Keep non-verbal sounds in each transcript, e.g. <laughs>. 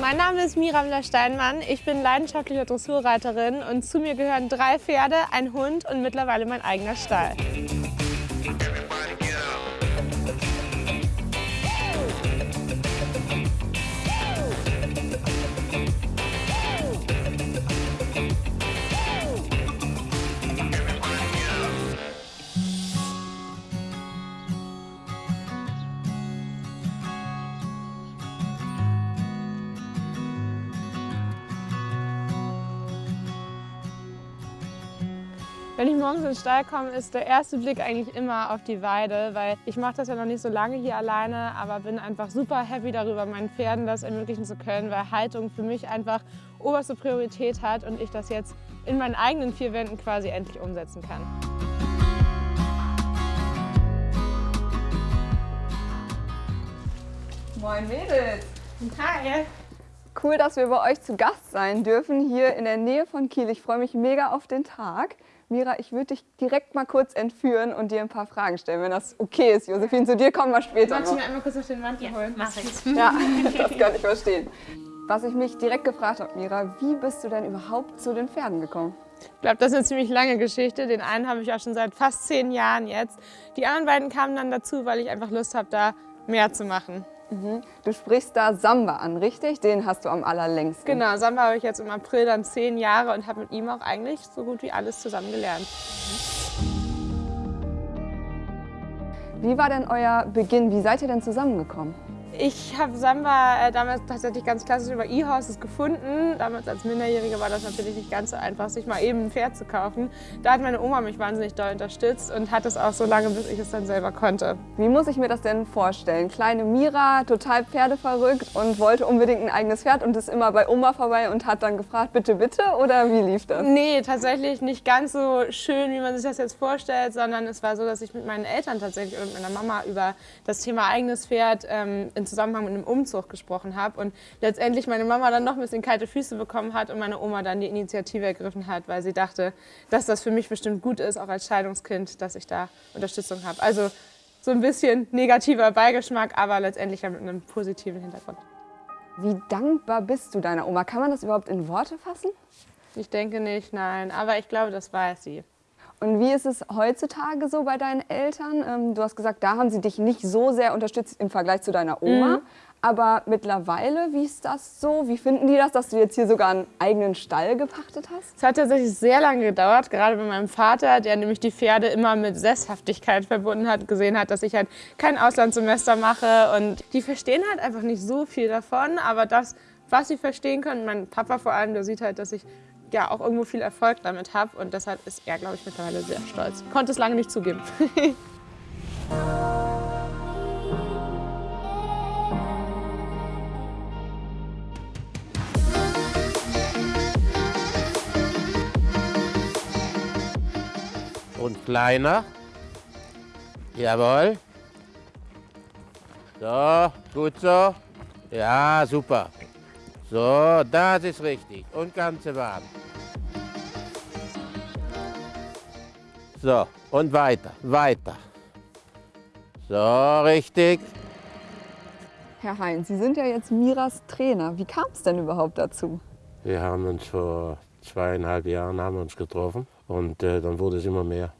Mein Name ist Mirabella Steinmann. Ich bin leidenschaftliche Dressurreiterin und zu mir gehören drei Pferde, ein Hund und mittlerweile mein eigener Stall. Wenn ich morgens in den Stall komme, ist der erste Blick eigentlich immer auf die Weide, weil ich mache das ja noch nicht so lange hier alleine, aber bin einfach super happy darüber, meinen Pferden das ermöglichen zu können, weil Haltung für mich einfach oberste Priorität hat und ich das jetzt in meinen eigenen vier Wänden quasi endlich umsetzen kann. Moin Mädels! Hi! Cool, dass wir bei euch zu Gast sein dürfen, hier in der Nähe von Kiel. Ich freue mich mega auf den Tag. Mira, ich würde dich direkt mal kurz entführen und dir ein paar Fragen stellen, wenn das okay ist. Josephine, zu dir kommen wir später Magst du noch. mir einmal kurz auf den Mantel holen? Mach ich. <laughs> Ja, das kann ich verstehen. Was ich mich direkt gefragt habe, Mira, wie bist du denn überhaupt zu den Pferden gekommen? Ich glaube, das ist eine ziemlich lange Geschichte. Den einen habe ich auch schon seit fast zehn Jahren jetzt. Die anderen beiden kamen dann dazu, weil ich einfach Lust habe, da mehr zu machen. Du sprichst da Samba an, richtig? Den hast du am allerlängsten. Genau, Samba habe ich jetzt im April dann zehn Jahre und habe mit ihm auch eigentlich so gut wie alles zusammen gelernt. Wie war denn euer Beginn? Wie seid ihr denn zusammengekommen? Ich habe Samba äh, damals tatsächlich ganz klassisch über E-Horses gefunden. Damals als Minderjährige war das natürlich nicht ganz so einfach, sich mal eben ein Pferd zu kaufen. Da hat meine Oma mich wahnsinnig doll unterstützt und hat es auch so lange, bis ich es dann selber konnte. Wie muss ich mir das denn vorstellen? Kleine Mira, total pferdeverrückt und wollte unbedingt ein eigenes Pferd und ist immer bei Oma vorbei und hat dann gefragt, bitte, bitte? Oder wie lief das? Nee, tatsächlich nicht ganz so schön, wie man sich das jetzt vorstellt, sondern es war so, dass ich mit meinen Eltern tatsächlich und meiner Mama über das Thema eigenes Pferd ähm, in Zusammenhang mit einem Umzug gesprochen habe und letztendlich meine Mama dann noch ein bisschen kalte Füße bekommen hat und meine Oma dann die Initiative ergriffen hat, weil sie dachte, dass das für mich bestimmt gut ist, auch als Scheidungskind, dass ich da Unterstützung habe. Also so ein bisschen negativer Beigeschmack, aber letztendlich mit einem positiven Hintergrund. Wie dankbar bist du deiner Oma? Kann man das überhaupt in Worte fassen? Ich denke nicht, nein, aber ich glaube, das weiß sie. Und wie ist es heutzutage so bei deinen Eltern? Ähm, du hast gesagt, da haben sie dich nicht so sehr unterstützt im Vergleich zu deiner Oma. Mhm. Aber mittlerweile, wie ist das so? Wie finden die das, dass du jetzt hier sogar einen eigenen Stall gepachtet hast? Es hat tatsächlich sehr lange gedauert, gerade bei meinem Vater, der nämlich die Pferde immer mit Sesshaftigkeit verbunden hat, gesehen hat, dass ich halt kein Auslandssemester mache und die verstehen halt einfach nicht so viel davon, aber das, was sie verstehen können, mein Papa vor allem, der sieht halt, dass ich ja auch irgendwo viel Erfolg damit habe und deshalb ist er, glaube ich, mittlerweile sehr stolz. Konnte es lange nicht zugeben. <laughs> Und kleiner. Jawohl. So, gut so. Ja, super. So, das ist richtig. Und ganze Bahn. So, und weiter, weiter. So, richtig. Herr Heinz, Sie sind ja jetzt Miras Trainer. Wie kam es denn überhaupt dazu? Wir haben uns vor zweieinhalb Jahren haben wir uns getroffen und äh, dann wurde es immer mehr.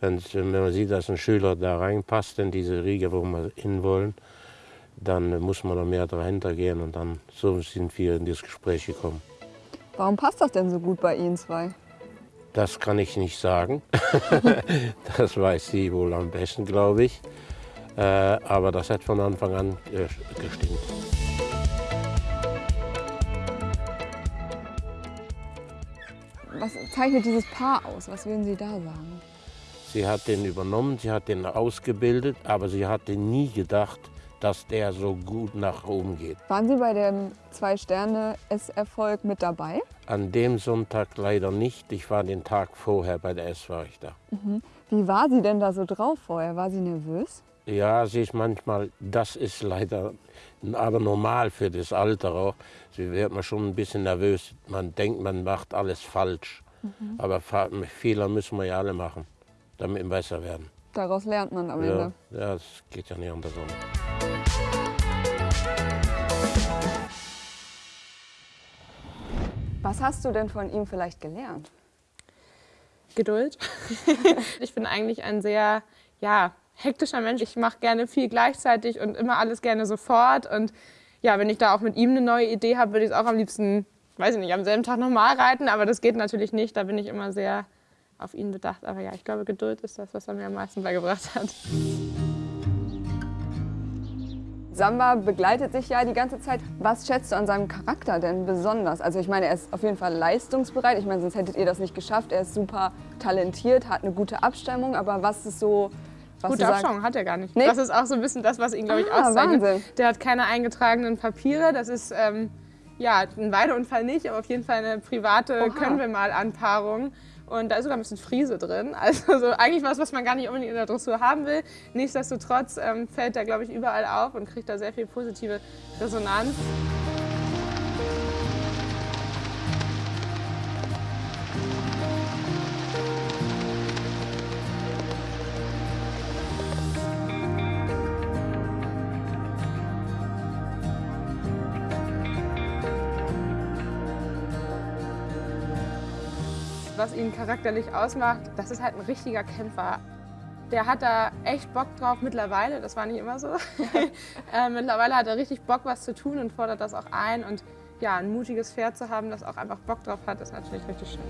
Wenn man sieht, dass ein Schüler da reinpasst in diese Riege, wo wir hin wollen, dann muss man da mehr dahinter gehen und dann so sind wir in das Gespräch gekommen. Warum passt das denn so gut bei Ihnen zwei? Das kann ich nicht sagen. <laughs> das weiß sie wohl am besten, glaube ich. Äh, aber das hat von Anfang an äh, gestimmt. Was zeichnet dieses Paar aus? Was würden Sie da sagen? Sie hat den übernommen, sie hat den ausgebildet, aber sie hatte nie gedacht, dass der so gut nach oben geht. Waren Sie bei dem Zwei-Sterne-S-Erfolg mit dabei? An dem Sonntag leider nicht. Ich war den Tag vorher bei der S war ich da. Wie war sie denn da so drauf vorher? War sie nervös? Ja, sie ist manchmal, das ist leider aber normal für das Alter auch. Sie wird man schon ein bisschen nervös. Man denkt, man macht alles falsch. Aber Fa- Fehler müssen wir ja alle machen, damit wir besser werden. Daraus lernt man am Ja, Ende. ja, das geht ja nicht anders um. Was hast du denn von ihm vielleicht gelernt? Geduld. <laughs> ich bin eigentlich ein sehr, ja, hektischer Mensch. Ich mache gerne viel gleichzeitig und immer alles gerne sofort. Und ja, wenn ich da auch mit ihm eine neue Idee habe, würde ich es auch am liebsten, weiß ich nicht, am selben Tag nochmal reiten. Aber das geht natürlich nicht. Da bin ich immer sehr auf ihn bedacht. Aber ja, ich glaube, Geduld ist das, was er mir am meisten beigebracht hat. Samba begleitet sich ja die ganze Zeit. Was schätzt du an seinem Charakter denn besonders? Also ich meine, er ist auf jeden Fall leistungsbereit. Ich meine, sonst hättet ihr das nicht geschafft. Er ist super talentiert, hat eine gute Abstammung. Aber was ist so... Was Gute Abstammung hat er gar nicht. Nee? Das ist auch so ein bisschen das, was ihn, glaube ich, Ah, auszeichnet. Wahnsinn. Der hat keine eingetragenen Papiere. Das ist, ähm, ja, ein Weideunfall nicht, aber auf jeden Fall eine private Oha. Und da ist sogar ein bisschen Friese drin. <laughs> Also so eigentlich was, was man gar nicht unbedingt in der Dressur haben will. Nichtsdestotrotz ähm, fällt er, glaube ich, überall auf und kriegt da sehr viel positive Resonanz. Was ihn charakterlich ausmacht, das ist halt ein richtiger Kämpfer. Der hat da echt Bock drauf mittlerweile, das war nicht immer so. <laughs> äh, mittlerweile hat er richtig Bock, was zu tun und fordert das auch ein. Und ja, ein mutiges Pferd zu haben, das auch einfach Bock drauf hat, ist natürlich richtig schön.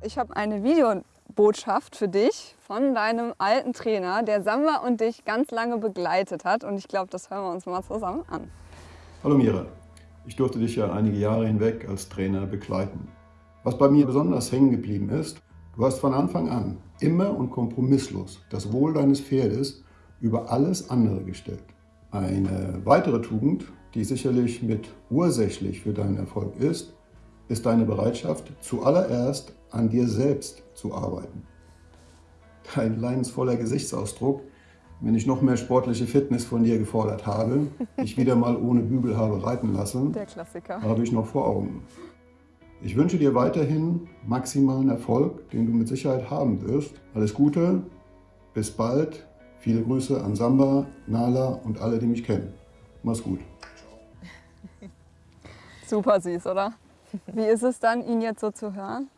Ich habe eine Videobotschaft für dich von deinem alten Trainer, der Samba und dich ganz lange begleitet hat. Und ich glaube, das hören wir uns mal zusammen an. Hallo Mira, ich durfte dich ja einige Jahre hinweg als Trainer begleiten. Was bei mir besonders hängen geblieben ist, du hast von Anfang an immer und kompromisslos das Wohl deines Pferdes über alles andere gestellt. Eine weitere Tugend, die sicherlich mit ursächlich für deinen Erfolg ist, ist deine Bereitschaft, zuallererst an dir selbst zu arbeiten. Dein leidensvoller Gesichtsausdruck, wenn ich noch mehr sportliche Fitness von dir gefordert habe, <laughs> dich wieder mal ohne Bügel habe reiten lassen, Der Klassiker. habe ich noch vor Augen. Ich wünsche dir weiterhin maximalen Erfolg, den du mit Sicherheit haben wirst. Alles Gute, bis bald. Viele Grüße an Samba, Nala und alle, die mich kennen. Mach's gut. <laughs> Super süß, oder? Wie ist es dann, ihn jetzt so zu hören?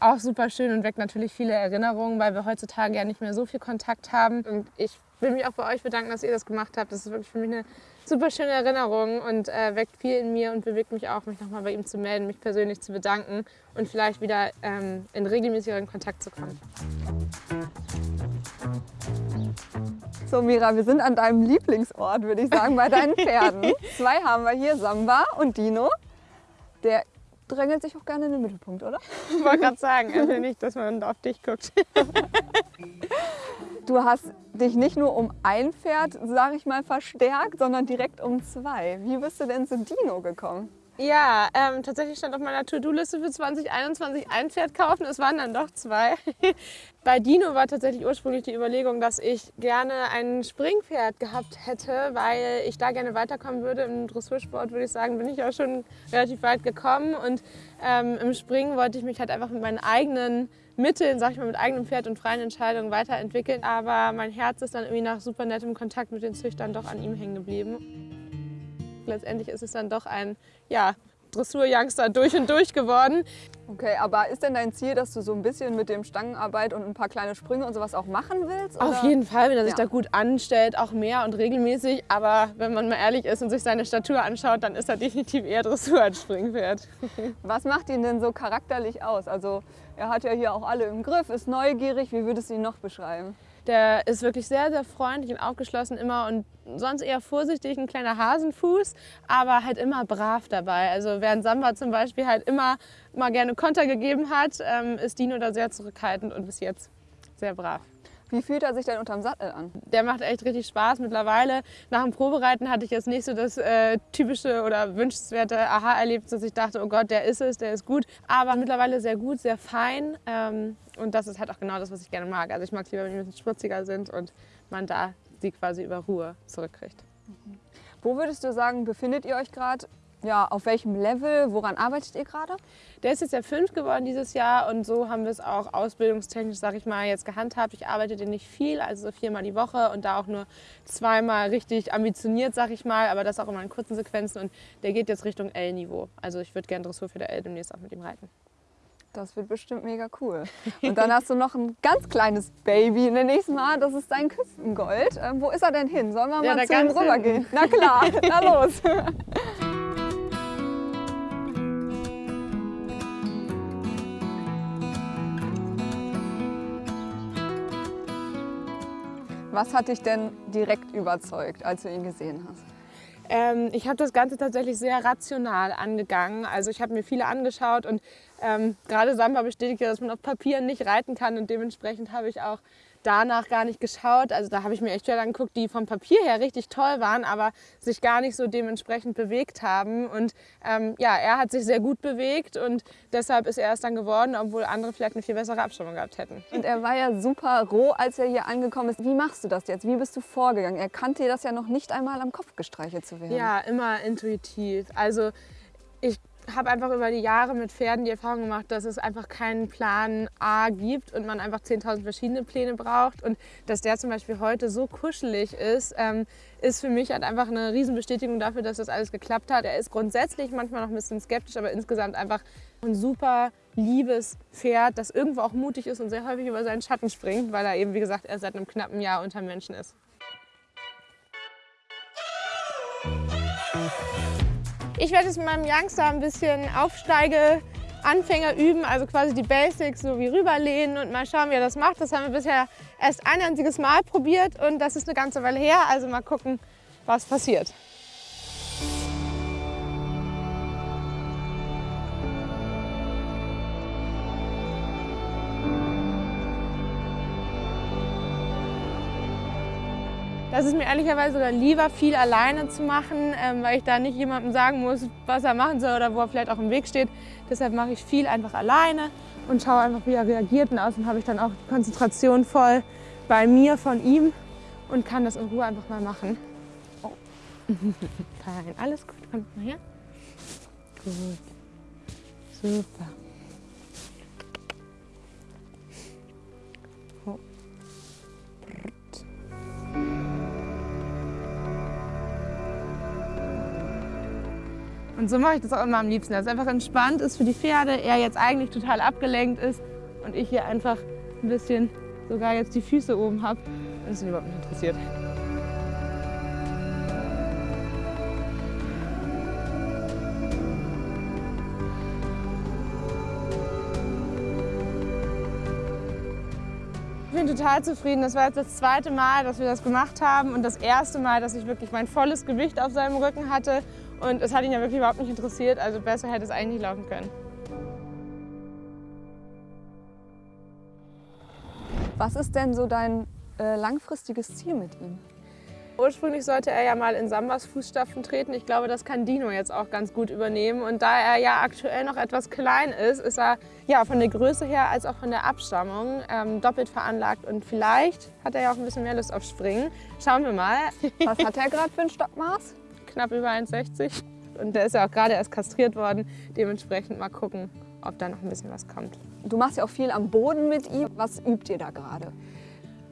Auch super schön und weckt natürlich viele Erinnerungen, weil wir heutzutage ja nicht mehr so viel Kontakt haben. Und ich will mich auch bei euch bedanken, dass ihr das gemacht habt. Das ist wirklich für mich eine super schöne Erinnerung und äh, weckt viel in mir und bewegt mich auch, mich nochmal bei ihm zu melden, mich persönlich zu bedanken und vielleicht wieder ähm, in regelmäßigeren Kontakt zu kommen. So, Mira, wir sind an deinem Lieblingsort, würde ich sagen, bei deinen <laughs> Pferden. Zwei haben wir hier, Samba und Dino. Der drängelt sich auch gerne in den Mittelpunkt, oder? Ich <laughs> wollte gerade sagen, will nicht, dass man auf dich guckt. <laughs> Du hast dich nicht nur um ein Pferd, sage ich mal, verstärkt, sondern direkt um zwei. Wie bist du denn zu Dino gekommen? Ja, ähm, tatsächlich stand auf meiner To-Do-Liste für 2021 ein Pferd kaufen. Es waren dann doch zwei. <laughs> Bei Dino war tatsächlich ursprünglich die Überlegung, dass ich gerne ein Springpferd gehabt hätte, weil ich da gerne weiterkommen würde. Im Dressursport würde ich sagen, bin ich auch schon relativ weit gekommen. Und ähm, im Springen wollte ich mich halt einfach mit meinen eigenen Mitteln, sag ich mal, mit eigenem Pferd und freien Entscheidungen weiterentwickeln. Aber mein Herz ist dann irgendwie nach super nettem Kontakt mit den Züchtern doch an ihm hängen geblieben. Letztendlich ist es dann doch ein ja, Dressur-Youngster durch und durch geworden. Okay, aber ist denn dein Ziel, dass du so ein bisschen mit dem Stangenarbeit und ein paar kleine Sprünge und sowas auch machen willst? Auf oder? jeden Fall, wenn er sich Ja. da gut anstellt, auch mehr und regelmäßig. Aber wenn man mal ehrlich ist und sich seine Statur anschaut, dann ist er definitiv eher Dressur als Springpferd. <laughs> Was macht ihn denn so charakterlich aus? Also er hat ja hier auch alle im Griff, ist neugierig. Wie würdest du ihn noch beschreiben? Der ist wirklich sehr, sehr freundlich und aufgeschlossen immer und sonst eher vorsichtig, ein kleiner Hasenfuß, aber halt immer brav dabei. Also während Samba zum Beispiel halt immer mal gerne Konter gegeben hat, ähm, ist Dino da sehr zurückhaltend und bis jetzt sehr brav. Wie fühlt er sich denn unterm Sattel an? Der macht echt richtig Spaß mittlerweile. Nach dem Probereiten hatte ich jetzt nicht so das äh, typische oder wünschenswerte Aha-Erlebnis, dass ich dachte, oh Gott, der ist es, der ist gut. Aber mittlerweile sehr gut, sehr fein. Ähm, und das ist halt auch genau das, was ich gerne mag. Also ich mag es lieber, wenn die ein bisschen spritziger sind und man da sie quasi über Ruhe zurückkriegt. Wo würdest du sagen, befindet ihr euch gerade Ja, auf welchem Level, woran arbeitet ihr gerade? Der ist jetzt ja fünf geworden dieses Jahr und so haben wir es auch ausbildungstechnisch, sag ich mal, jetzt gehandhabt. Ich arbeite den nicht viel, also so viermal die Woche und da auch nur zweimal richtig ambitioniert, sag ich mal, aber das auch immer in kurzen Sequenzen und der geht jetzt Richtung L-Niveau. Also ich würde gerne Dressur für der L demnächst auch mit ihm reiten. Das wird bestimmt mega cool. Und dann hast du noch ein ganz kleines Baby in der nächsten Mal. Das ist dein Küstengold. Ähm, wo ist er denn hin? Sollen wir Ja, mal zu ihm rübergehen? Na klar, <laughs> na los. Was hat dich denn direkt überzeugt, als du ihn gesehen hast? Ähm, ich habe das Ganze tatsächlich sehr rational angegangen. Also ich habe mir viele angeschaut und ähm, gerade Samba bestätigt ja, dass man auf Papier nicht reiten kann und dementsprechend habe ich auch danach gar nicht geschaut. Also da habe ich mir echt Pferde angeguckt, die vom Papier her richtig toll waren, aber sich gar nicht so dementsprechend bewegt haben. Und ähm, ja, er hat sich sehr gut bewegt und deshalb ist er es dann geworden, obwohl andere vielleicht eine viel bessere Abstimmung gehabt hätten. Und er war ja super roh, als er hier angekommen ist. Wie machst du das jetzt? Wie bist du vorgegangen? Er kannte dir das ja noch nicht einmal am Kopf gestreichelt zu werden. Ja, immer intuitiv. Also ich habe einfach über die Jahre mit Pferden die Erfahrung gemacht, dass es einfach keinen Plan A gibt und man einfach 10.000 verschiedene Pläne braucht. Und dass der zum Beispiel heute so kuschelig ist, ähm, ist für mich halt einfach eine Riesenbestätigung dafür, dass das alles geklappt hat. Er ist grundsätzlich manchmal noch ein bisschen skeptisch, aber insgesamt einfach ein super liebes Pferd, das irgendwo auch mutig ist und sehr häufig über seinen Schatten springt, weil er eben, wie gesagt, erst seit einem knappen Jahr unter Menschen ist. Ich werde jetzt mit meinem Youngster ein bisschen Aufsteige Anfänger üben, also quasi die Basics so wie rüberlehnen und mal schauen, wie er das macht. Das haben wir bisher erst ein einziges Mal probiert und das ist eine ganze Weile her, also mal gucken, was passiert. Das ist mir ehrlicherweise sogar lieber, viel alleine zu machen, ähm, weil ich da nicht jemandem sagen muss, was er machen soll oder wo er vielleicht auch im Weg steht. Deshalb mache ich viel einfach alleine und schaue einfach, wie er reagiert. Und außerdem habe ich dann auch die Konzentration voll bei mir von ihm und kann das in Ruhe einfach mal machen. Oh. <laughs> Fein, alles gut, komm mal her. Gut, super. Und so mache ich das auch immer am liebsten, dass es einfach entspannt ist für die Pferde, er jetzt eigentlich total abgelenkt ist und ich hier einfach ein bisschen sogar jetzt die Füße oben habe und es ihn überhaupt nicht interessiert. Total zufrieden. Das war jetzt das zweite Mal, dass wir das gemacht haben und das erste Mal, dass ich wirklich mein volles Gewicht auf seinem Rücken hatte. Und es hat ihn ja wirklich überhaupt nicht interessiert, also besser hätte es eigentlich laufen können. Was ist denn so dein äh, langfristiges Ziel mit ihm? Ursprünglich sollte er ja mal in Sambas Fußstapfen treten. Ich glaube, das kann Dino jetzt auch ganz gut übernehmen. Und da er ja aktuell noch etwas klein ist, ist er ja von der Größe her als auch von der Abstammung ähm, doppelt veranlagt. Und vielleicht hat er ja auch ein bisschen mehr Lust auf Springen. Schauen wir mal. <laughs> Was hat er gerade für ein Stockmaß? Knapp über 1,60. Und der ist ja auch gerade erst kastriert worden. Dementsprechend mal gucken, ob da noch ein bisschen was kommt. Du machst ja auch viel am Boden mit ihm. Was übt ihr da gerade?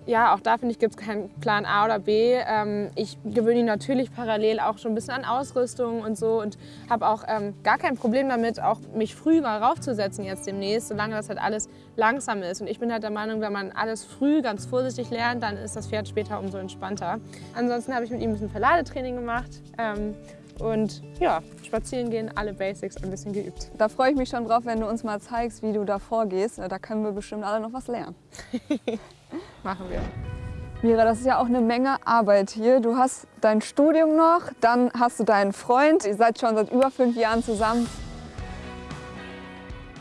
Ja, auch da finde ich, gibt es keinen Plan A oder B. Ähm, ich gewöhne ihn natürlich parallel auch schon ein bisschen an Ausrüstung und so und habe auch ähm, gar kein Problem damit, auch mich früh mal raufzusetzen jetzt demnächst, solange das halt alles langsam ist. Und ich bin halt der Meinung, wenn man alles früh ganz vorsichtig lernt, dann ist das Pferd später umso entspannter. Ansonsten habe ich mit ihm ein bisschen Verladetraining gemacht. Ähm, und ja, spazieren gehen, alle Basics ein bisschen geübt. Da freue ich mich schon drauf, wenn du uns mal zeigst, wie du da vorgehst. Da können wir bestimmt alle noch was lernen. <laughs> Machen wir. Mira, das ist ja auch eine Menge Arbeit hier. Du hast dein Studium noch, dann hast du deinen Freund. Ihr seid schon seit über fünf Jahren zusammen.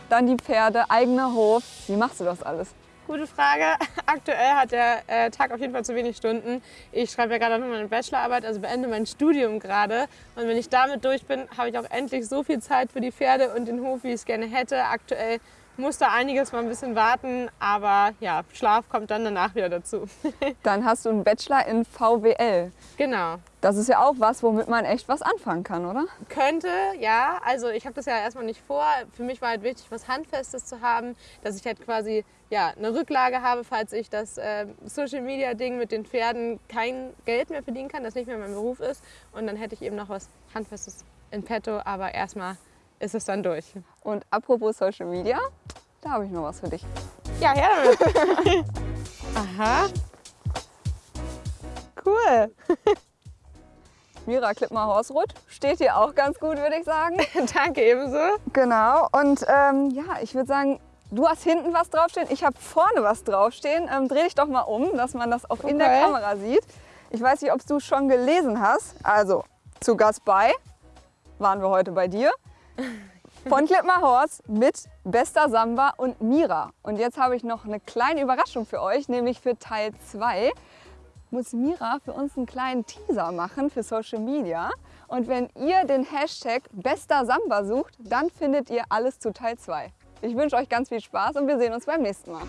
Dann die Pferde, eigener Hof. Wie machst du das alles? Gute Frage. <laughs> Aktuell hat der äh, Tag auf jeden Fall zu wenig Stunden. Ich schreibe ja gerade noch meine Bachelorarbeit, also beende mein Studium gerade. Und wenn ich damit durch bin, habe ich auch endlich so viel Zeit für die Pferde und den Hof, wie ich es gerne hätte. Aktuell muss da einiges mal ein bisschen warten, aber ja, Schlaf kommt dann danach wieder dazu. <laughs> Dann hast du einen Bachelor in VWL. genau. Das ist ja auch was, womit man echt was anfangen kann, oder? Könnte, ja. Also ich habe das ja erstmal nicht vor. Für mich war halt wichtig, was Handfestes zu haben, dass ich halt quasi ja, eine Rücklage habe, falls ich das äh, Social-Media-Ding mit den Pferden kein Geld mehr verdienen kann, das nicht mehr mein Beruf ist. Und dann hätte ich eben noch was Handfestes in petto, aber erstmal ist es dann durch. Und apropos Social Media, da habe ich noch was für dich. Ja, her damit. <laughs> Aha. Cool. <laughs> Mira Klippmer Horsrud steht hier auch ganz gut, würde ich sagen. <laughs> Danke ebenso. Genau. Und ähm, ja, ich würde sagen, du hast hinten was draufstehen, ich habe vorne was draufstehen. Ähm, dreh dich doch mal um, dass man das auch in der Okay. Kamera sieht. Ich weiß nicht, ob du es schon gelesen hast. Also, zu Gast bei waren wir heute bei dir. Von Klippmer Horst mit Bester Samba und Mira. Und jetzt habe ich noch eine kleine Überraschung für euch, nämlich für Teil 2 muss Mira für uns einen kleinen Teaser machen für Social Media. Und wenn ihr den Hashtag Bester Samba sucht, dann findet ihr alles zu Teil 2. Ich wünsche euch ganz viel Spaß und wir sehen uns beim nächsten Mal.